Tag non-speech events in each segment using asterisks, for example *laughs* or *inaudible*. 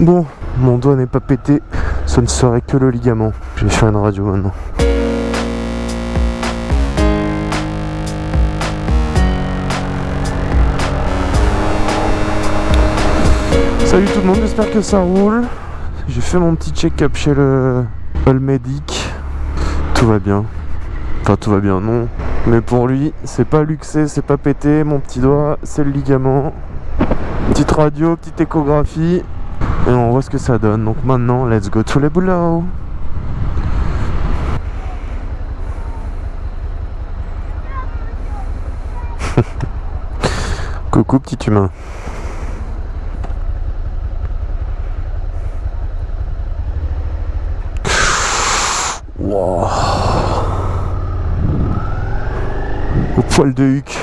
Bon, mon doigt n'est pas pété, ce ne serait que le ligament. Je vais faire une radio maintenant. Salut tout le monde, j'espère que ça roule. J'ai fait mon petit check-up chez le Medic. Tout va bien. Enfin, tout va bien, non. Mais pour lui, c'est pas luxé, c'est pas pété. Mon petit doigt, c'est le ligament. Petite radio, petite échographie. Et on voit ce que ça donne. Donc maintenant, let's go to le boulot. *laughs* Coucou petit humain. Wow. Au poil de huc.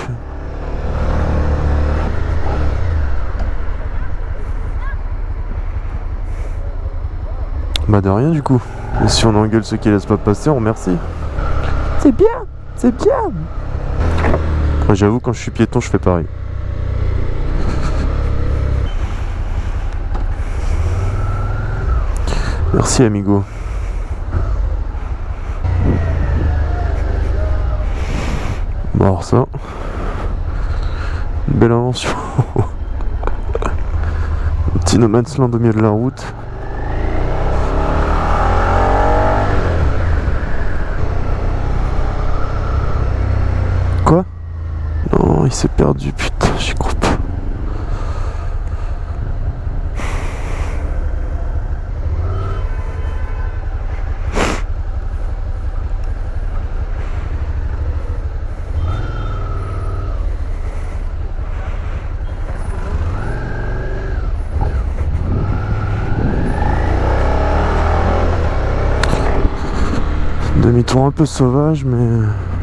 Bah de rien du coup. Et si on engueule ceux qui laissent pas passer, on remercie. C'est bien, c'est bien. J'avoue quand je suis piéton, je fais pareil. Merci amigo. Bon alors ça, une belle invention. *laughs* Petit no man's land au milieu de la route. Quoi Non, il s'est perdu, putain, crois pas. Demi-tour un peu sauvage, mais...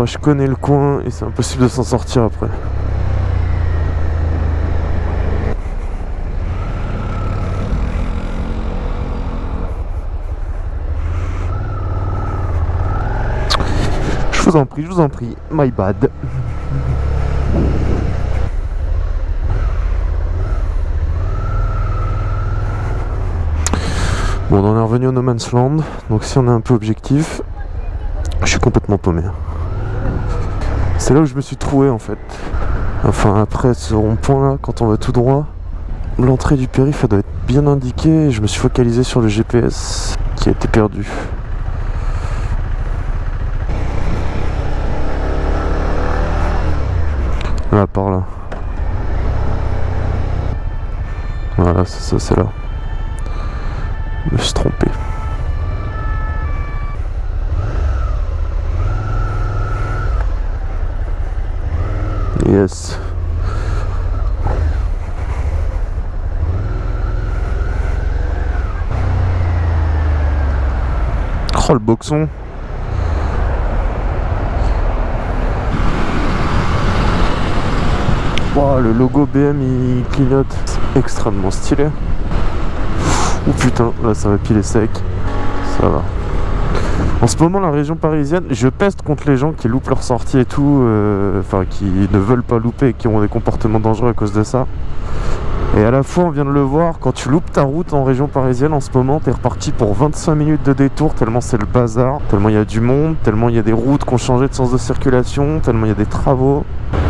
Oh, je connais le coin et c'est impossible de s'en sortir après. Je vous en prie, je vous en prie, my bad. Bon, on est revenu au No Man's Land, donc si on est un peu objectif, je suis complètement paumé. C'est là où je me suis trouvé en fait. Enfin après ce rond-point là, quand on va tout droit, l'entrée du périph' doit être bien indiquée je me suis focalisé sur le GPS qui a été perdu. Là par là. Voilà, c'est ça, c'est là. Je me suis trompé. Yes. Oh le boxon. Wow, le logo BM il clignote. Extrêmement stylé. Oh putain, là ça va piler sec. Ça va. En ce moment, la région parisienne, je peste contre les gens qui loupent leur sortie et tout, euh, enfin qui ne veulent pas louper et qui ont des comportements dangereux à cause de ça. Et à la fois, on vient de le voir, quand tu loupes ta route en région parisienne en ce moment, t'es reparti pour 25 minutes de détour, tellement c'est le bazar, tellement il y a du monde, tellement il y a des routes qui ont changé de sens de circulation, tellement il y a des travaux.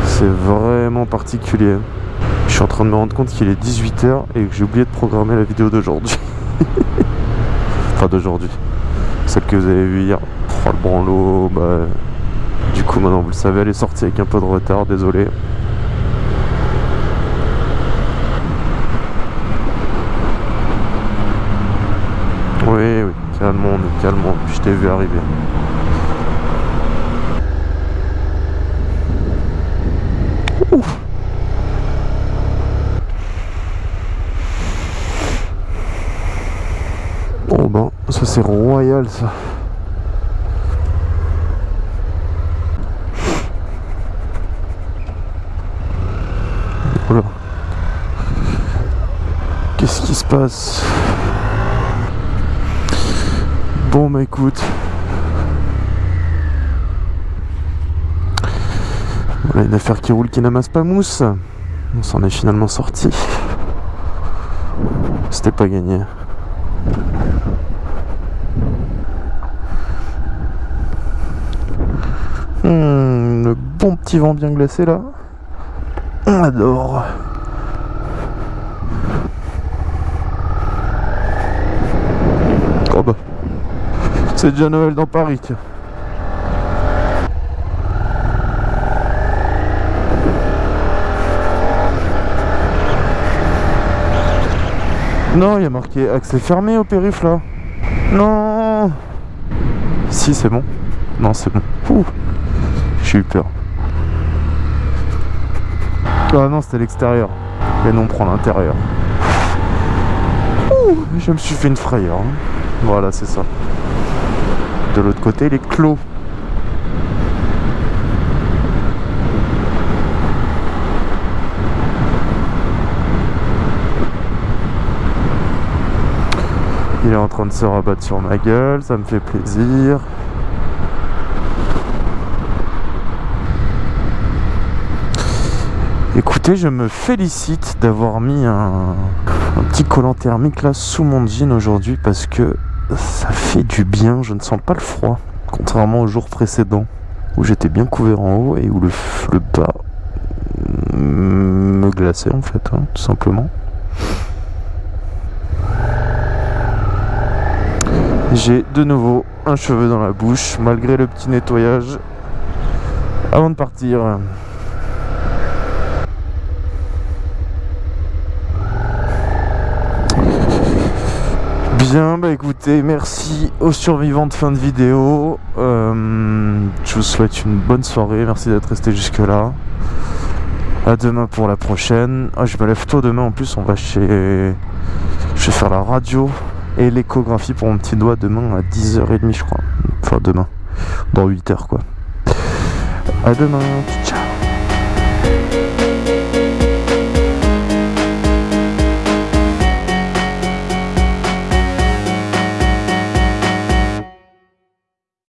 C'est vraiment particulier. Je suis en train de me rendre compte qu'il est 18h et que j'ai oublié de programmer la vidéo d'aujourd'hui. *laughs* enfin d'aujourd'hui que vous avez vue hier. Oh, le branlo, bah, du coup maintenant vous le savez, elle est sortie avec un peu de retard, désolé. Oui, oui, calmons calmons je t'ai vu arriver. Bon ben, ça c'est royal ça. Qu'est-ce qui se passe? Bon bah écoute. Voilà une affaire qui roule qui n'amasse pas mousse. On s'en est finalement sorti. C'était pas gagné. Hmm, le bon petit vent bien glacé là. On adore. Oh bah. C'est déjà Noël dans Paris, tiens. Non, il y a marqué accès fermé au périph' là. Non Si, c'est bon. Non, c'est bon. J'ai eu peur. Ah non, c'était l'extérieur. Et non, on prend l'intérieur. Je me suis fait une frayeur. hein. Voilà, c'est ça. De l'autre côté, les clos. Il est en train de se rabattre sur ma gueule, ça me fait plaisir. Écoutez, je me félicite d'avoir mis un, petit collant thermique là sous mon jean aujourd'hui parce que ça fait du bien, je ne sens pas le froid. Contrairement au jour précédent où j'étais bien couvert en haut et où le, le bas me glaçait en fait, hein, tout simplement. J'ai de nouveau un cheveu dans la bouche malgré le petit nettoyage avant de partir. Bien, bah écoutez, merci aux survivants de fin de vidéo. Euh, je vous souhaite une bonne soirée, merci d'être resté jusque là. À demain pour la prochaine. Ah, je me lève tôt demain en plus, on va chez. Je vais faire la radio et l'échographie pour mon petit doigt demain à 10h30 je crois. Enfin demain, dans 8h quoi. À demain, ciao